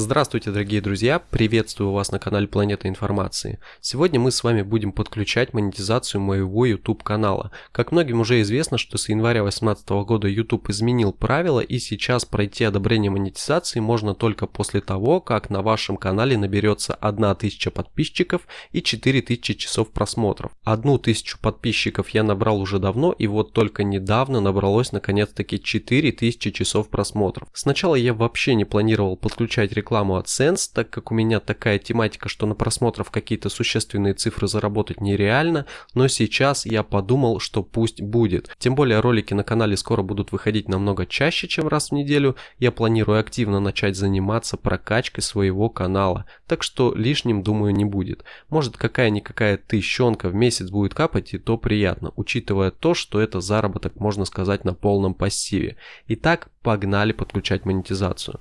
Здравствуйте, дорогие друзья! Приветствую вас на канале Планета Информации. Сегодня мы с вами будем подключать монетизацию моего YouTube канала. Как многим уже известно, что с января 2018 года YouTube изменил правила и сейчас пройти одобрение монетизации можно только после того, как на вашем канале наберется 1000 подписчиков и 4000 часов просмотров. 1000 подписчиков я набрал уже давно и вот только недавно набралось наконец-таки 4000 часов просмотров. Сначала я вообще не планировал подключать рекламу рекламу AdSense, так как у меня такая тематика, что на просмотров какие-то существенные цифры заработать нереально, но сейчас я подумал, что пусть будет. Тем более ролики на канале скоро будут выходить намного чаще, чем раз в неделю. Я планирую активно начать заниматься прокачкой своего канала, так что лишним, думаю, не будет. Может какая-никакая тыщенка в месяц будет капать и то приятно, учитывая то, что это заработок, можно сказать, на полном пассиве. Итак, погнали подключать монетизацию.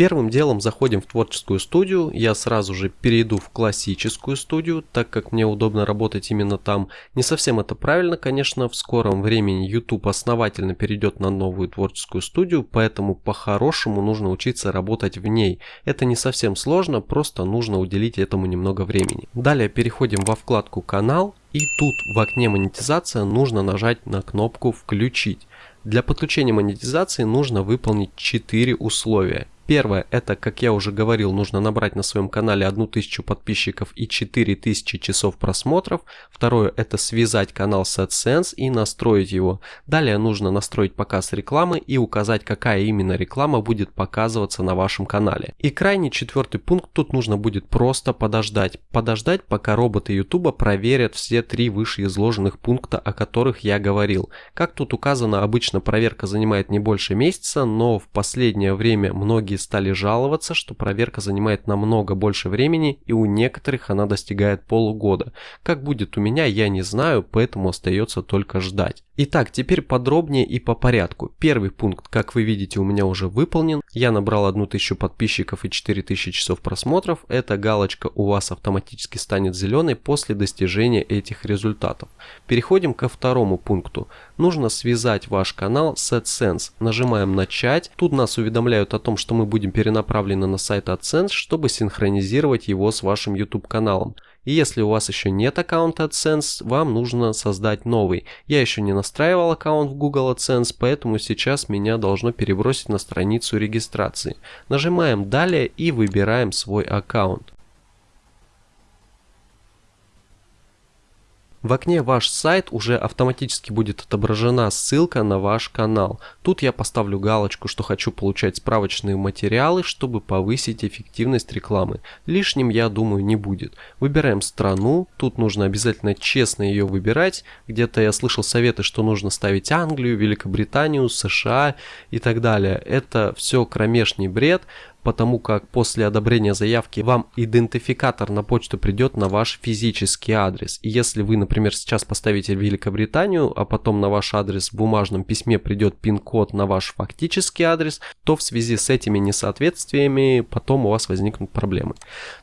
Первым делом заходим в творческую студию, я сразу же перейду в классическую студию, так как мне удобно работать именно там. Не совсем это правильно, конечно, в скором времени YouTube основательно перейдет на новую творческую студию, поэтому по-хорошему нужно учиться работать в ней. Это не совсем сложно, просто нужно уделить этому немного времени. Далее переходим во вкладку «Канал», и тут в окне монетизация нужно нажать на кнопку «Включить». Для подключения монетизации нужно выполнить 4 условия. Первое, это, как я уже говорил, нужно набрать на своем канале 1000 подписчиков и 4000 часов просмотров. Второе, это связать канал с AdSense и настроить его. Далее нужно настроить показ рекламы и указать, какая именно реклама будет показываться на вашем канале. И крайний четвертый пункт, тут нужно будет просто подождать. Подождать, пока роботы YouTube проверят все три вышеизложенных пункта, о которых я говорил. Как тут указано, обычно проверка занимает не больше месяца, но в последнее время многие стали жаловаться, что проверка занимает намного больше времени и у некоторых она достигает полугода. Как будет у меня, я не знаю, поэтому остается только ждать. Итак, теперь подробнее и по порядку. Первый пункт, как вы видите, у меня уже выполнен. Я набрал 1000 подписчиков и 4000 часов просмотров. Эта галочка у вас автоматически станет зеленой после достижения этих результатов. Переходим ко второму пункту. Нужно связать ваш канал с AdSense. Нажимаем «Начать». Тут нас уведомляют о том, что мы будем перенаправлены на сайт AdSense, чтобы синхронизировать его с вашим YouTube каналом. И если у вас еще нет аккаунта AdSense, вам нужно создать новый. Я еще не настраивал аккаунт в Google AdSense, поэтому сейчас меня должно перебросить на страницу регистрации. Нажимаем «Далее» и выбираем свой аккаунт. В окне «Ваш сайт» уже автоматически будет отображена ссылка на ваш канал. Тут я поставлю галочку, что хочу получать справочные материалы, чтобы повысить эффективность рекламы. Лишним, я думаю, не будет. Выбираем страну, тут нужно обязательно честно ее выбирать. Где-то я слышал советы, что нужно ставить Англию, Великобританию, США и так далее. Это все кромешный бред потому как после одобрения заявки вам идентификатор на почту придет на ваш физический адрес. И если вы, например, сейчас поставите Великобританию, а потом на ваш адрес в бумажном письме придет пин-код на ваш фактический адрес, то в связи с этими несоответствиями потом у вас возникнут проблемы.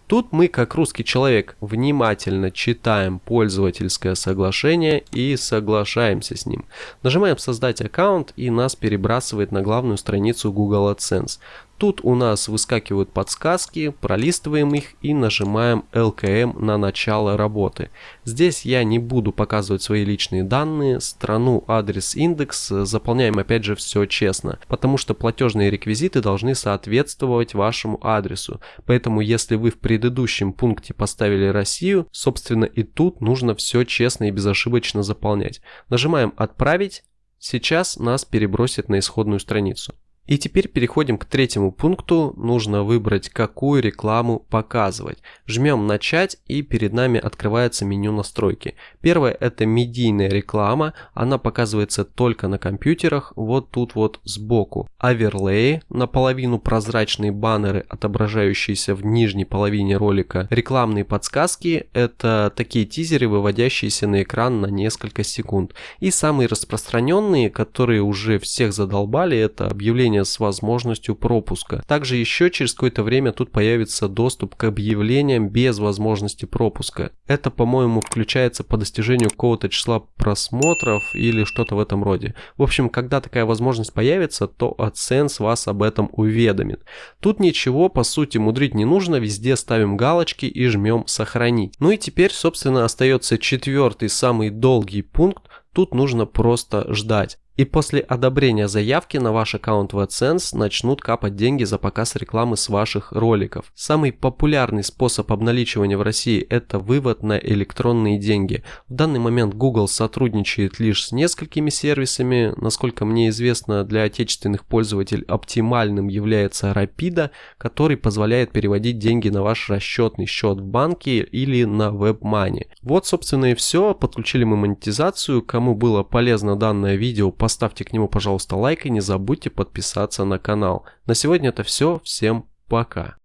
Тут мы, как русский человек, внимательно читаем пользовательское соглашение и соглашаемся с ним. Нажимаем «Создать аккаунт» и нас перебрасывает на главную страницу Google AdSense. Тут у нас выскакивают подсказки, пролистываем их и нажимаем LKM на начало работы. Здесь я не буду показывать свои личные данные, страну, адрес, индекс, заполняем опять же все честно, потому что платежные реквизиты должны соответствовать вашему адресу. Поэтому если вы в предыдущем пункте поставили Россию, собственно и тут нужно все честно и безошибочно заполнять. Нажимаем «Отправить», сейчас нас перебросит на исходную страницу. И теперь переходим к третьему пункту. Нужно выбрать, какую рекламу показывать. Жмем «Начать» и перед нами открывается меню настройки. Первое это медийная реклама. Она показывается только на компьютерах. Вот тут вот сбоку. Оверлей, наполовину прозрачные баннеры, отображающиеся в нижней половине ролика. Рекламные подсказки это такие тизеры, выводящиеся на экран на несколько секунд. И самые распространенные, которые уже всех задолбали, это объявление приложение с возможностью пропуска. Также еще через какое-то время тут появится доступ к объявлениям без возможности пропуска. Это, по-моему, включается по достижению какого-то числа просмотров или что-то в этом роде. В общем, когда такая возможность появится, то AdSense вас об этом уведомит. Тут ничего, по сути, мудрить не нужно, везде ставим галочки и жмем сохранить. Ну и теперь, собственно, остается четвертый, самый долгий пункт, тут нужно просто ждать. И после одобрения заявки на ваш аккаунт в AdSense начнут капать деньги за показ рекламы с ваших роликов. Самый популярный способ обналичивания в России – это вывод на электронные деньги. В данный момент Google сотрудничает лишь с несколькими сервисами. Насколько мне известно, для отечественных пользователей оптимальным является Rapido, который позволяет переводить деньги на ваш расчетный счет в банке или на WebMoney. Вот, собственно, и все. Подключили мы монетизацию. Кому было полезно данное видео, поставьте к нему, пожалуйста, лайк и не забудьте подписаться на канал. На сегодня это все. Всем пока.